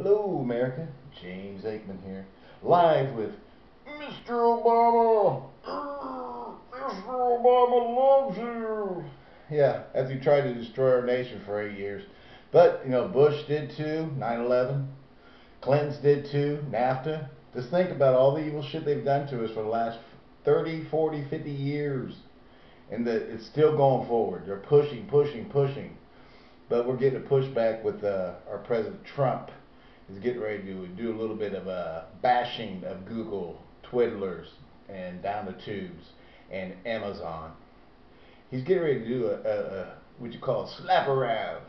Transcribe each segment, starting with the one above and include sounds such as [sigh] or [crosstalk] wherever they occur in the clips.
Hello, America. James Aikman here, live with Mr. Obama. [gasps] Mr. Obama loves you. Yeah, as he tried to destroy our nation for eight years. But, you know, Bush did too, 9 11. Clinton's did too, NAFTA. Just think about all the evil shit they've done to us for the last 30, 40, 50 years. And that it's still going forward. They're pushing, pushing, pushing. But we're getting a pushback with uh, our President Trump is getting ready to do a little bit of a bashing of Google, Twiddlers, and down the tubes, and Amazon. He's getting ready to do a, a, a what you call a slap around,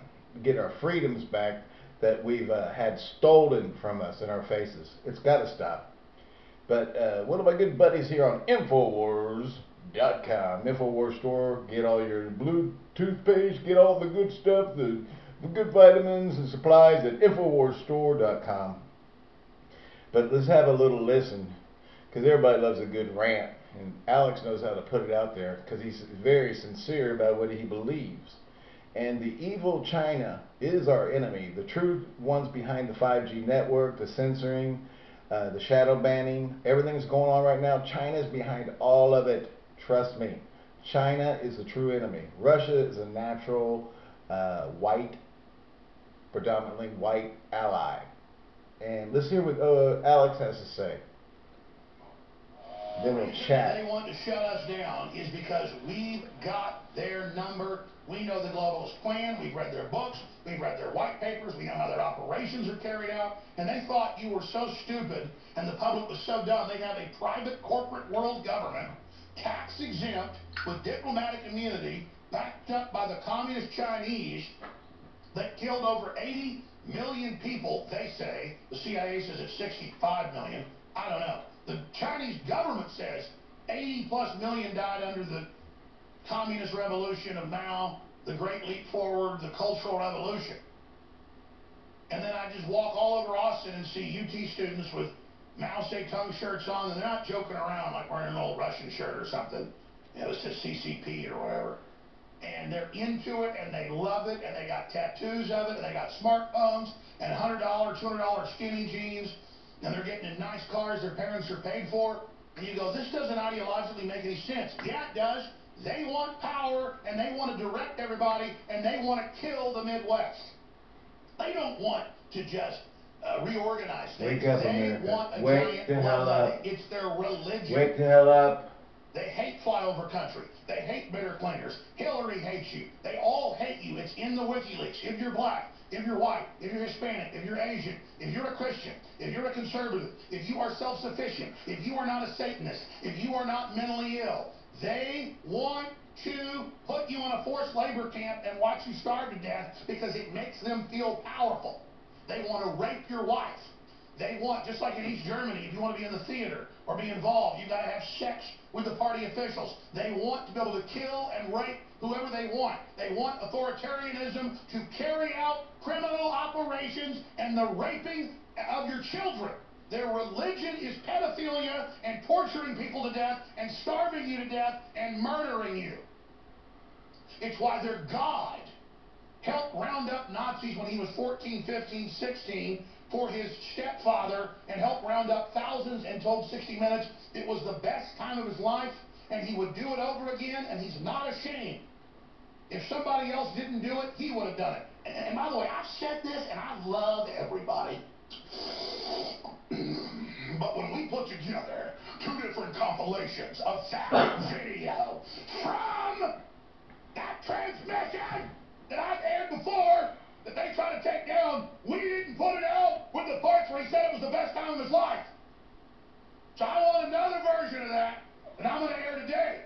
get our freedoms back that we've uh, had stolen from us in our faces. It's got to stop. But uh, one of my good buddies here on Infowars.com, Infowars store, get all your blue toothpaste, get all the good stuff, the good vitamins and supplies at InfoWarsStore.com. But let's have a little listen, because everybody loves a good rant, and Alex knows how to put it out there, because he's very sincere about what he believes. And the evil China is our enemy. The true ones behind the 5G network, the censoring, uh, the shadow banning, everything's going on right now, China is behind all of it. Trust me. China is the true enemy. Russia is a natural uh, white predominantly white ally. And let's hear what uh, Alex has to say. Then we'll chat. They want to shut us down is because we've got their number. We know the globalist plan. We've read their books. We've read their white papers. We know how their operations are carried out. And they thought you were so stupid and the public was so dumb. They have a private corporate world government, tax exempt, with diplomatic immunity, backed up by the communist Chinese, that killed over 80 million people, they say. The CIA says it's 65 million. I don't know. The Chinese government says 80 plus million died under the communist revolution of Mao, the Great Leap Forward, the Cultural Revolution. And then I just walk all over Austin and see UT students with Mao Zedong shirts on, and they're not joking around like wearing an old Russian shirt or something. You know, it's just CCP or whatever and they're into it and they love it and they got tattoos of it and they got smartphones and $100, $200 skinny jeans and they're getting in nice cars their parents are paid for. And you go, this doesn't ideologically make any sense. Yeah, it does. They want power and they want to direct everybody and they want to kill the Midwest. They don't want to just uh, reorganize things. Wake up, they America. want a Wake giant the hell up. It's their religion. Wake the hell up. They hate flyover country. They hate bitter clingers. Hillary hates you. They all hate you. It's in the WikiLeaks. If you're black, if you're white, if you're Hispanic, if you're Asian, if you're a Christian, if you're a conservative, if you are self-sufficient, if you are not a Satanist, if you are not mentally ill, they want to put you in a forced labor camp and watch you starve to death because it makes them feel powerful. They want to rape your wife. They want, just like in East Germany, if you want to be in the theater or be involved, you've got to have sex with the party officials. They want to be able to kill and rape whoever they want. They want authoritarianism to carry out criminal operations and the raping of your children. Their religion is pedophilia and torturing people to death and starving you to death and murdering you. It's why their God helped round up Nazis when he was 14, 15, 16 for his stepfather and helped round up thousands and told 60 Minutes it was the best time of his life and he would do it over again and he's not ashamed. If somebody else didn't do it, he would have done it. And, and by the way, I've said this and I love everybody. [clears throat] but when we put together two different compilations of video life. So I want another version of that, and I'm going to air today.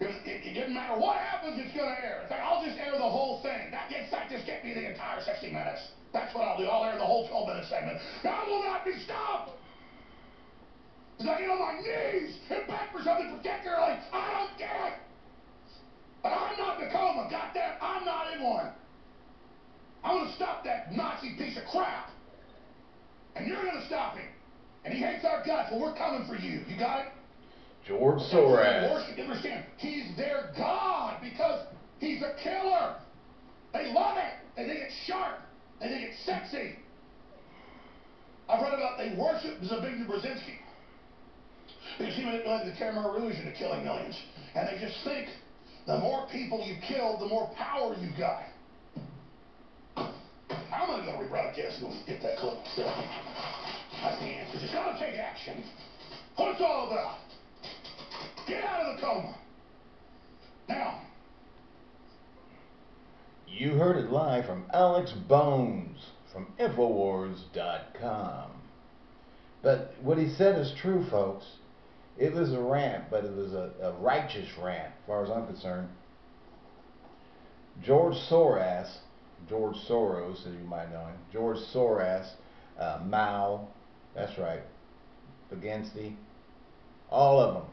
It, it, it, doesn't matter what happens, it's going to air. I'll just air the whole thing. That gets that just get me the entire 60 minutes. That's what I'll do. I'll air the whole 12 minute segment. I will not be stopped. Because I get on my knees and beg for something particularly. I don't it. But I'm not in a. Goddamn, I'm not in one. I'm going to stop that Nazi piece of crap. And you're going to stop him. And he hates our guts. Well, we're coming for you. You got it? George Soros. Worship, understand? He's their God because he's a killer. They love it. They think it's sharp. They think it's sexy. I've read about they worship Zbigniew Brzezinski. Because he led the Khmer Rouge into killing millions. And they just think the more people you kill, the more power you got. I'm going to go rebroadcast and get that clip. So, that's the answer. Just got to take action. What it's all about. Get out of the coma. Now. You heard it live from Alex Jones from Infowars.com. But what he said is true, folks. It was a rant, but it was a, a righteous rant, as far as I'm concerned. George Soros, George Soros, as you might know him, George Soros, uh, Mao, that's right, Baginski, all of them.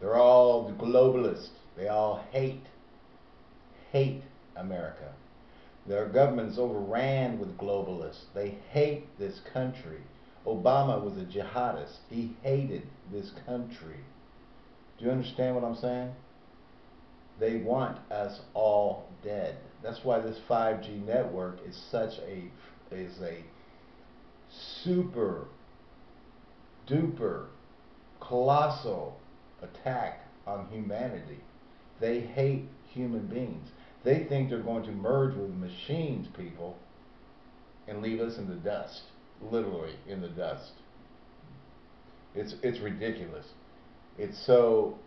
They're all globalists. They all hate, hate America. Their government's overran with globalists. They hate this country. Obama was a jihadist. He hated this country. Do you understand what I'm saying? They want us all dead. That's why this 5G network is such a is a super duper colossal attack on humanity. They hate human beings. They think they're going to merge with machines, people, and leave us in the dust literally in the dust. It's it's ridiculous. It's so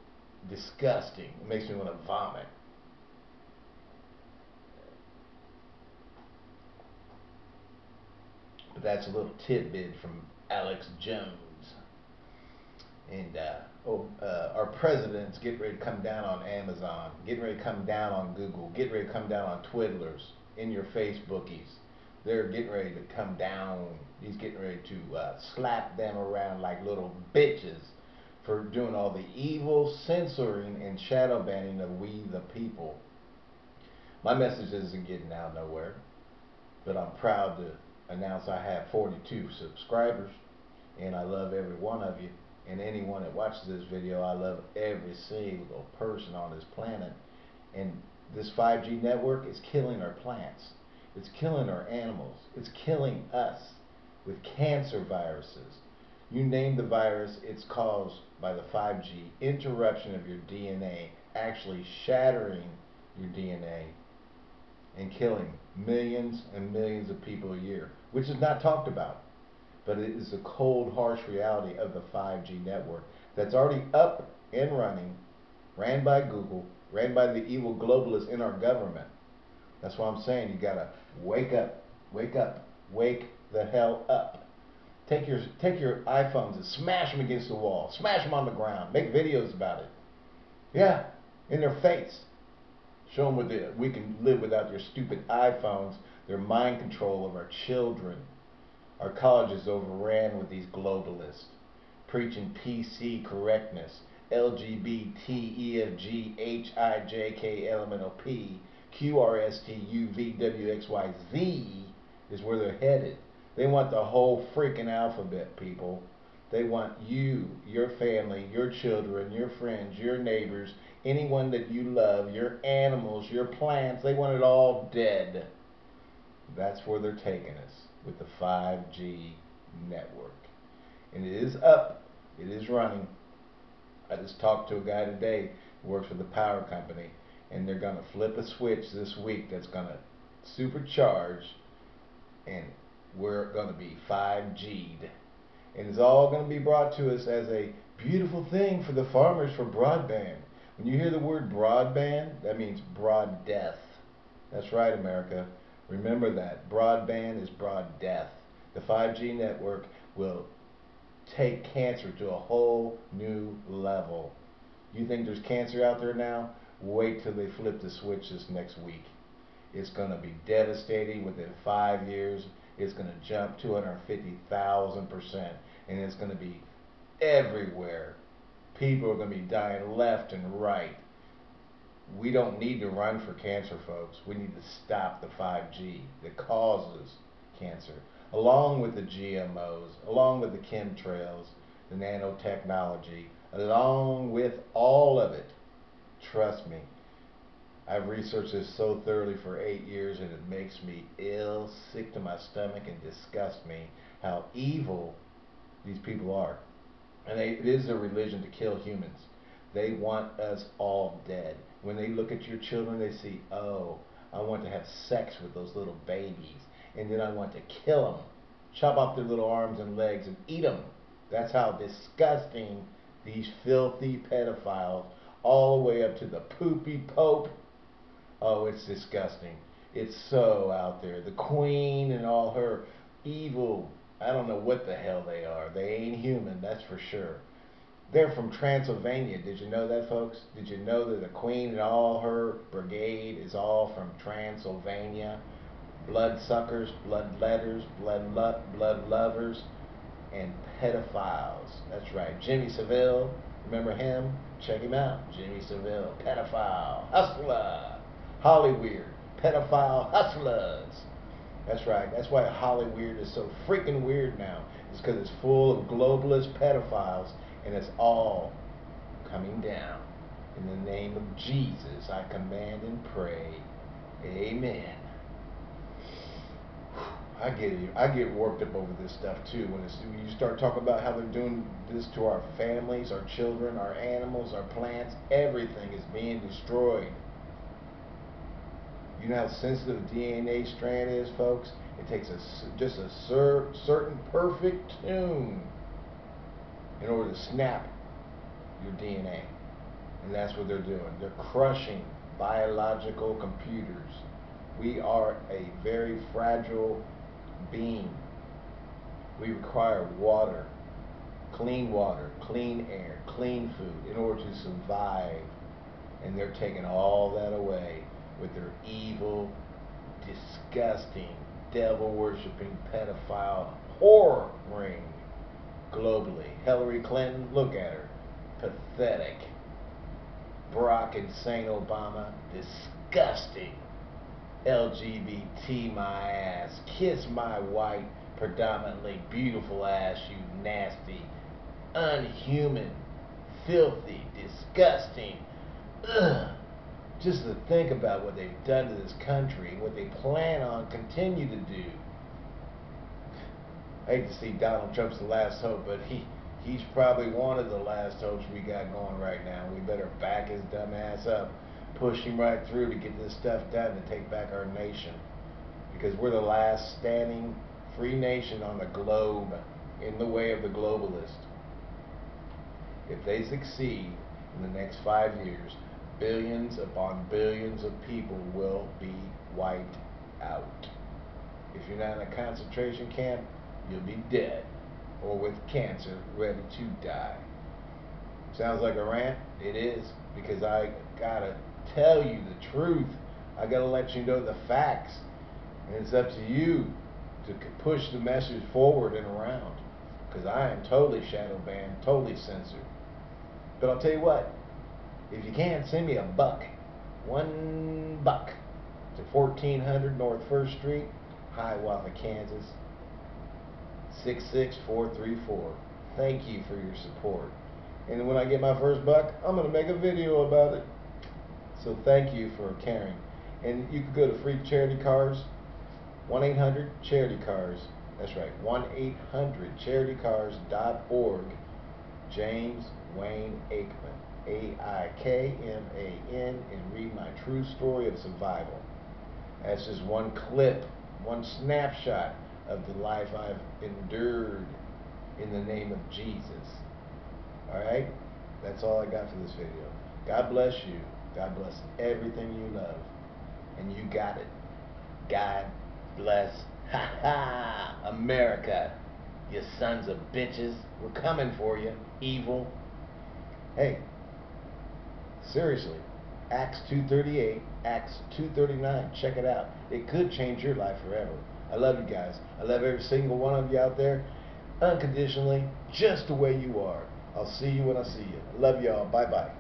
disgusting. It makes me want to vomit. But that's a little tidbit from Alex Jones. And uh, oh, uh, our president's getting ready to come down on Amazon, getting ready to come down on Google, getting ready to come down on Twiddlers, in your Facebookies they're getting ready to come down. He's getting ready to uh, slap them around like little bitches for doing all the evil censoring and shadow banning of we the people. My message isn't getting out nowhere, but I'm proud to announce I have 42 subscribers, and I love every one of you. And anyone that watches this video, I love every single person on this planet. And this 5G network is killing our plants. It's killing our animals. It's killing us with cancer viruses. You name the virus, it's caused by the 5G interruption of your DNA, actually shattering your DNA and killing millions and millions of people a year, which is not talked about. But it is the cold, harsh reality of the 5G network that's already up and running, ran by Google, ran by the evil globalists in our government. That's why I'm saying you gotta wake up, wake up, wake the hell up. Take your take your iPhones and smash them against the wall, smash them on the ground, make videos about it. Yeah, in their face. Show them what the, we can live without your stupid iPhones, their mind control of our children. Our colleges overran with these globalists, preaching PC correctness, LGBT, EFG, is where they're headed. They want the whole freaking alphabet, people. They want you, your family, your children, your friends, your neighbors, anyone that you love, your animals, your plants, they want it all dead. That's where they're taking us with the 5G network. And it is up. It is running. I just talked to a guy today who works for the power company and they're going to flip a switch this week that's going to supercharge and we're going to be 5G'd. And it's all going to be brought to us as a beautiful thing for the farmers for broadband. When you hear the word broadband, that means broad death. That's right, America. Remember that. Broadband is broad death. The 5G network will take cancer to a whole new level. You think there's cancer out there now? Wait till they flip the switch this next week. It's going to be devastating within five years. It's going to jump 250,000%. And it's going to be everywhere. People are going to be dying left and right. We don't need to run for cancer, folks. We need to stop the 5G that causes cancer, along with the GMOs, along with the chemtrails, the nanotechnology, along with all of it. Trust me. I've researched this so thoroughly for eight years and it makes me ill, sick to my stomach, and disgusts me how evil These people are. And they, it is a religion to kill humans. They want us all dead. When they look at your children, they see, oh, I want to have sex with those little babies. And then I want to kill them, chop off their little arms and legs and eat them. That's how disgusting these filthy pedophiles, all the way up to the poopy pope. Oh, it's disgusting. It's so out there. The queen and all her evil, I don't know what the hell they are. They ain't human, that's for sure. They're from Transylvania. Did you know that, folks? Did you know that the queen and all her brigade is all from Transylvania? Blood suckers, blood letters, blood lo- blood lovers, and pedophiles. That's right. Jimmy Savile, remember him? Check him out. Jimmy Savile, pedophile, hustler. Hollyweird, pedophile hustlers. That's right. That's why Hollyweird is so freaking weird now. It's because it's full of globalist pedophiles, and it's all coming down. In the name of Jesus, I command and pray. Amen. [sighs] I get it. I get worked up over this stuff too. When, when you start talking about how they're doing this to our families, our children, our animals, our plants, everything is being destroyed. You know how sensitive DNA strand is, folks? It takes a, just a cer certain perfect tune in order to snap your DNA. And that's what they're doing. They're crushing biological computers. We are a very fragile being. We require water, clean water, clean air, clean food in order to survive. And they're taking all that away with their evil, disgusting, devil worshiping, pedophile horror ring globally. Hillary Clinton, look at her. Pathetic. Barack Insane Obama, disgusting. LGBT my ass. Kiss my white, predominantly beautiful ass, you nasty, unhuman, filthy, disgusting. Ugh just to think about what they've done to this country, what they plan on continue to do. I hate to see Donald Trump's the last hope, but he he's probably one of the last hopes we got going right now. We better back his dumb ass up, push him right through to get this stuff done to take back our nation. Because we're the last standing free nation on the globe in the way of the globalist. If they succeed in the next five years, billions upon billions of people will be wiped out. If you're not in a concentration camp, you'll be dead or with cancer ready to die. Sounds like a rant? It is because I gotta tell you the truth. I gotta let you know the facts. And it's up to you to push the message forward and around. Because I am totally shadow banned, totally censored. But I'll tell you what, if you can, send me a buck. One buck to 1400 North 1st Street, Hiawatha, Kansas. 66434. Thank you for your support. And when I get my first buck, I'm going to make a video about it. So thank you for caring. And you can go to free charity cars, 1-800 charity cars. That's right, 1-800charitycars.org. James Wayne Aikman. A-I-K-M-A-N, and read my true story of survival. That's just one clip, one snapshot of the life I've endured in the name of Jesus. Alright? That's all I got for this video. God bless you. God bless everything you love. And you got it. God bless. Ha ha! America. You sons of bitches. We're coming for you. Evil. Hey, Seriously. Acts 238, Acts 239. Check it out. It could change your life forever. I love you guys. I love every single one of you out there unconditionally, just the way you are. I'll see you when I see you. Love y'all. Bye bye.